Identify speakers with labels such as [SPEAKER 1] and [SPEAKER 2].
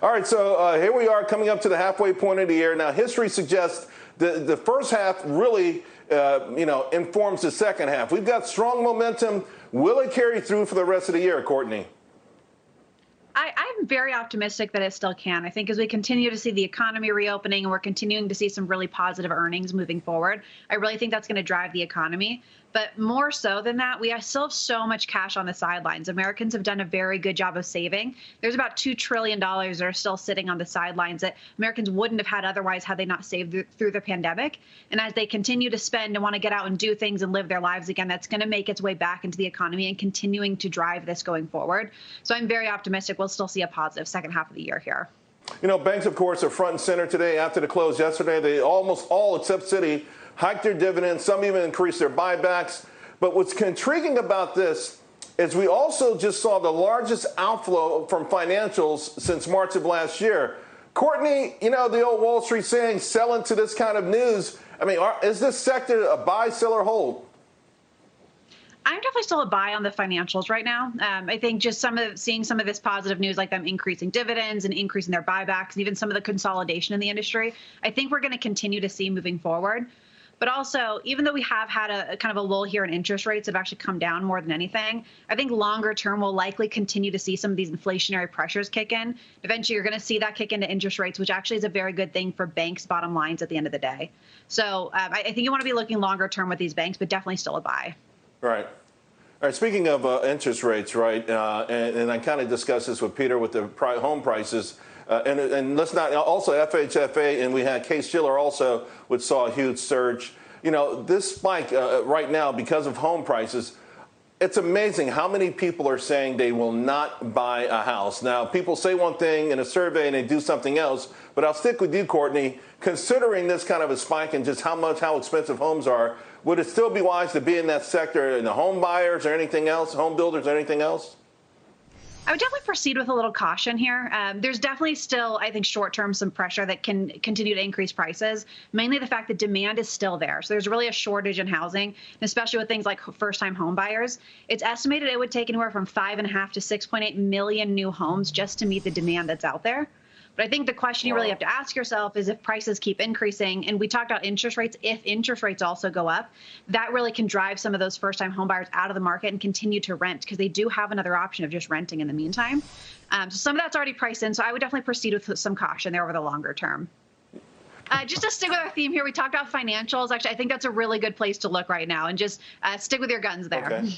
[SPEAKER 1] All right, so uh, here we are coming up to the halfway point of the year. Now, history suggests the, the first half really, uh, you know, informs the second half. We've got strong momentum. Will it carry through for the rest of the year, Courtney?
[SPEAKER 2] Very optimistic that it still can. I think as we continue to see the economy reopening and we're continuing to see some really positive earnings moving forward, I really think that's going to drive the economy. But more so than that, we still have so much cash on the sidelines. Americans have done a very good job of saving. There's about $2 trillion that are still sitting on the sidelines that Americans wouldn't have had otherwise had they not saved through the pandemic. And as they continue to spend and want to get out and do things and live their lives again, that's going to make its way back into the economy and continuing to drive this going forward. So I'm very optimistic we'll still see a positive second half of the year here.
[SPEAKER 1] You know, banks, of course, are front and center today after the close yesterday. They almost all, except Citi, hiked their dividends. Some even increased their buybacks. But what's intriguing about this is we also just saw the largest outflow from financials since March of last year. Courtney, you know, the old Wall Street saying, sell into this kind of news. I mean, are, is this sector a buy, sell, or hold?
[SPEAKER 2] I'm definitely still a buy on the financials right now. Um, I think just some of seeing some of this positive news, like them increasing dividends and increasing their buybacks, and even some of the consolidation in the industry, I think we're going to continue to see moving forward. But also, even though we have had a, a, kind of a lull here in interest rates have actually come down more than anything, I think longer term we'll likely continue to see some of these inflationary pressures kick in. Eventually, you're going to see that kick into interest rates, which actually is a very good thing for banks' bottom lines at the end of the day. So um, I, I, think you want to be looking longer term with these banks, but definitely still a buy.
[SPEAKER 1] Right. All right, speaking of uh, interest rates, right, uh, and, and, I kind of discussed this with Peter with the home prices. Uh, and, and, let's not also FHFA, and we had Case-Shiller also, which saw a huge surge. You know, this spike uh, right now because of home prices. It's amazing how many people are saying they will not buy a house. Now, people say one thing in a survey and they do something else, but I'll stick with you, Courtney. Considering this kind of a spike and just how much, how expensive homes are, would it still be wise to be in that sector in the home buyers or anything else, home builders or anything else?
[SPEAKER 2] I would definitely proceed with a little caution here. Um, there's definitely still, I think, short term some pressure that can continue to increase prices, mainly the fact that demand is still there. So there's really a shortage in housing, especially with things like first time home buyers. It's estimated it would take anywhere from five and a half to 6.8 million new homes just to meet the demand that's out there. But I think the question you really have to ask yourself is if prices keep increasing, and we talked about interest rates, if interest rates also go up, that really can drive some of those first time homebuyers out of the market and continue to rent because they do have another option of just renting in the meantime. Um, so some of that's already priced in. So I would definitely proceed with some caution there over the longer term. Uh, just to stick with our theme here, we talked about financials. Actually, I think that's a really good place to look right now and just uh, stick with your guns there.
[SPEAKER 1] Okay.